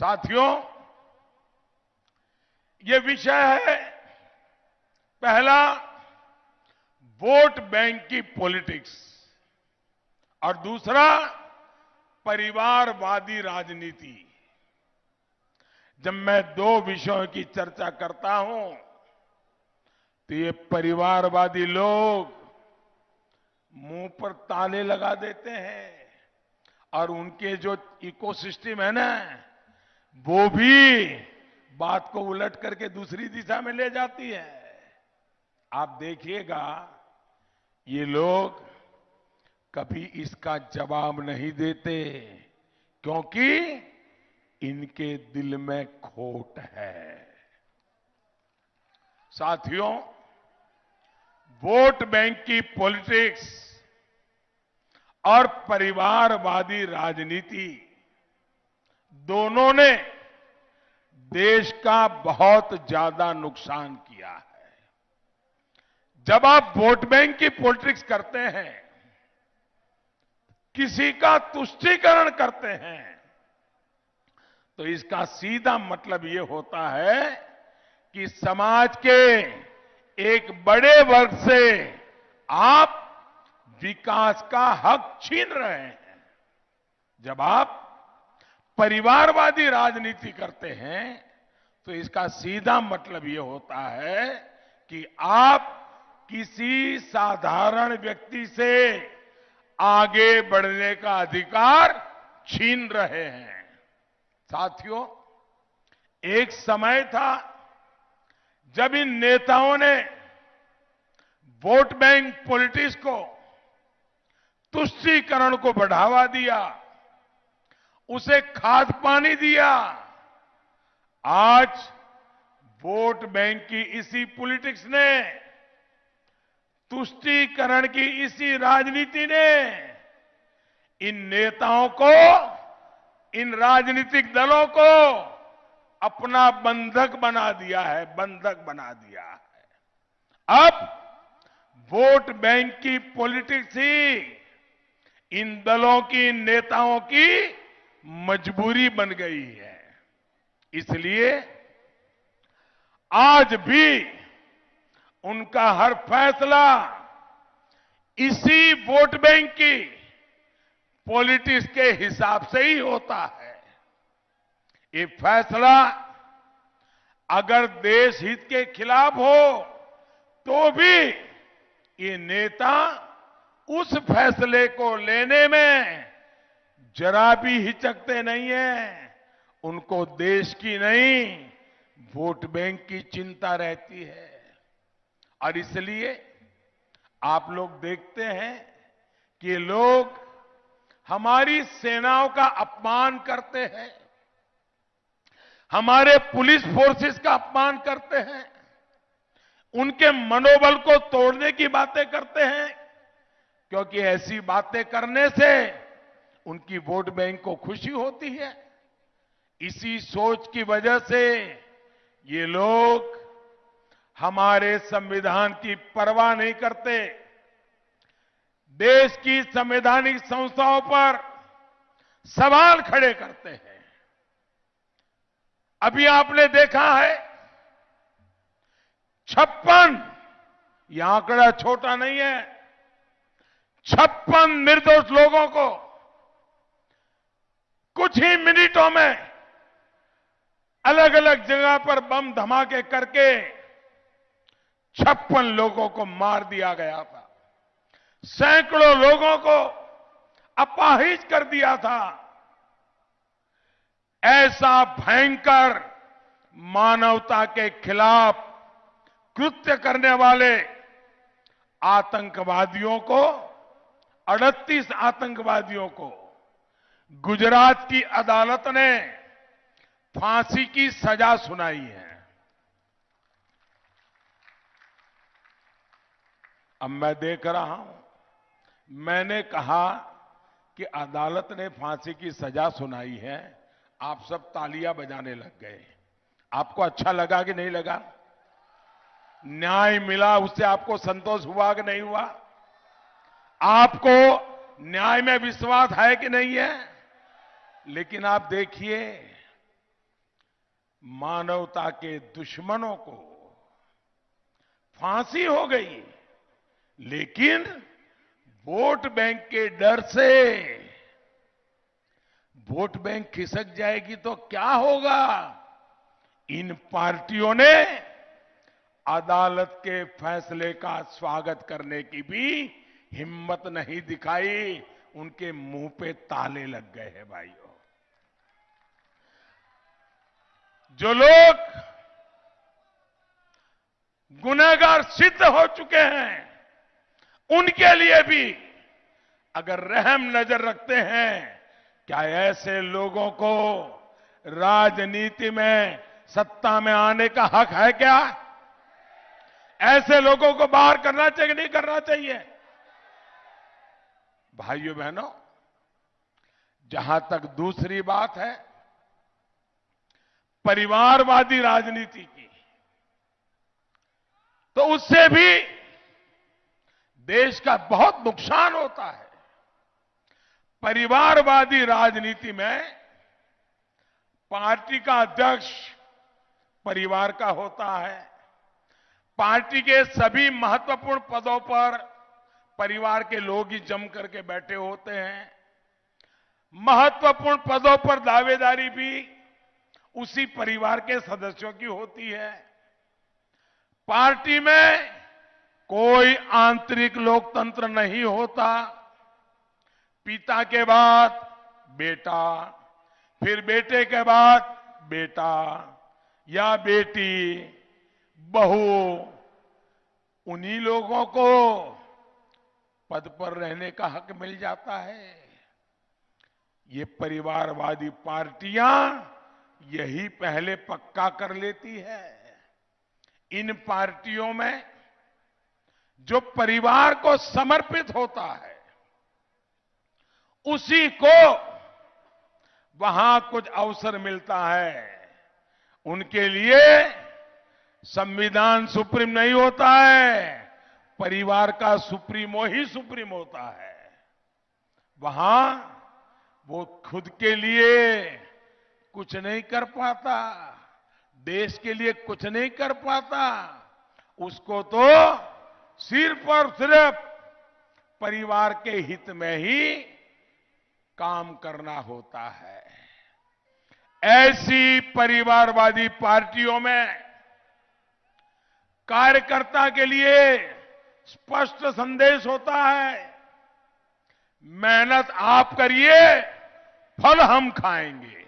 साथियों, ये विषय है, पहला, वोट बैंक की पॉलिटिक्स, और दूसरा, परिवारवादी राजनीति। जब मैं दो विषयों की चर्चा करता हूँ तो ये परिवारवादी लोग मुँह पर ताले लगा देते हैं, और उनके जो इकोसिस्टम है ना वो भी बात को उलट करके दूसरी दिशा में ले जाती है। आप देखिएगा, ये लोग कभी इसका जवाब नहीं देते, क्योंकि इनके दिल में खोट है। साथियों, वोट बैंक की पॉलिटिक्स और परिवारवादी राजनीति दोनों ने देश का बहुत ज़्यादा नुकसान किया है। जब आप वोट बैंक की पॉलिटिक्स करते हैं, किसी का तुष्टीकरण करते हैं तो इसका सीधा मतलब यह होता है कि समाज के एक बड़े वर्ग से आप विकास का हक छीन रहे हैं। जब आप परिवारवादी राजनीति करते हैं तो इसका सीधा मतलब यह होता है कि आप किसी साधारण व्यक्ति से आगे बढ़ने का अधिकार छीन रहे हैं। साथियों, एक समय था जब इन नेताओं ने वोट बैंक पॉलिटिक्स को तुष्टीकरण को बढ़ावा दिया। उसे खाद पानी दिया। आज वोट बैंक की इसी पॉलिटिक्स ने, तुष्टीकरण की इसी राजनीति ने, इन नेताओं को, इन राजनीतिक दलों को अपना बंधक बना दिया है, बंधक बना दिया है। अब वोट बैंक की पॉलिटिक्स ही इन दलों की इन नेताओं की मजबूरी बन गई है। इसलिए आज भी उनका हर फैसला इसी वोट बैंक की पॉलिटिक्स के हिसाब से ही होता है। ये फैसला अगर देश हित के खिलाफ हो तो भी ये नेता उस फैसले को लेने में जरा भी हिचकते नहीं है। उनको देश की नहीं, वोट बैंक की चिंता रहती है। और इसलिए आप लोग देखते हैं कि लोग हमारी सेनाओं का अपमान करते हैं। हमारे पुलिस फोर्सेस का अपमान करते हैं। उनके मनोबल को तोड़ने की बातें करते हैं। क्योंकि ऐसी बातें करने से उनकी वोट बैंक को खुशी होती है। इसी सोच की वजह से ये लोग हमारे संविधान की परवाह नहीं करते। देश की संवैधानिक संस्थाओं पर सवाल खड़े करते हैं। अभी आपने देखा है, छप्पन यह आंकड़ा छोटा नहीं है, छप्पन निर्दोष लोगों को कुछ ही मिनटों में अलग अलग जगह पर बम धमाके करके छप्पन लोगों को मार दिया गया था। सैकड़ों लोगों को अपाहिज कर दिया था। ऐसा भयंकर मानवता के खिलाफ कृत्य करने वाले आतंकवादियों को 38 आतंकवादियों को गुजरात की अदालत ने फांसी की सजा सुनाई है। अब मैं देख रहा हूँ, मैंने कहा कि अदालत ने फांसी की सजा सुनाई है, आप सब तालियाँ बजाने लग गए। आपको अच्छा लगा कि नहीं लगा? न्याय मिला, उससे आपको संतोष हुआ कि नहीं हुआ? आपको न्याय में विश्वास है कि नहीं है? लेकिन आप देखिए, मानवता के दुश्मनों को फांसी हो गई, लेकिन वोट बैंक के डर से वोट बैंक खिसक जाएगी तो क्या होगा? इन पार्टियों ने अदालत के फैसले का स्वागत करने की भी हिम्मत नहीं दिखाई, उनके मुँह पे ताले लग गए हैं भाइयों जो लोग गुनहगार सिद्ध हो चुके हैं, उनके लिए भी अगर रहम नज़र रखते हैं, क्या ऐसे लोगों को राजनीति में, सत्ता में आने का हक है क्या? ऐसे लोगों को बाहर करना चाहिए नहीं करना चाहिए? भाइयों बहनों, जहाँ तक दूसरी बात है परिवारवादी राजनीति की। तो उससे भी देश का बहुत नुकसान होता है। परिवारवादी राजनीति में पार्टी का अध्यक्ष परिवार का होता है। पार्टी के सभी महत्वपूर्ण पदों पर परिवार के लोग ही जम करके बैठे होते हैं। महत्वपूर्ण पदों पर दावेदारी भी उसी परिवार के सदस्यों की होती है। पार्टी में कोई आंतरिक लोकतंत्र नहीं होता। पिता के बाद बेटा, फिर बेटे के बाद बेटा या बेटी, बहू, उन्हीं लोगों को पद पर रहने का हक मिल जाता है। ये परिवारवादी पार्टियाँ यही पहले पक्का कर लेती है। इन पार्टियों में जो परिवार को समर्पित होता है, उसी को वहाँ कुछ अवसर मिलता है। उनके लिए संविधान सुप्रीम नहीं होता है, परिवार का सुप्रीमो ही सुप्रीम होता है। वहाँ वो खुद के लिए कुछ नहीं कर पाता, देश के लिए कुछ नहीं कर पाता, उसको तो सिर्फ़ और सिर्फ़ परिवार के हित में ही काम करना होता है। ऐसी परिवारवादी पार्टियों में कार्यकर्ता के लिए स्पष्ट संदेश होता है, मेहनत आप करिए, फल हम खाएँगे।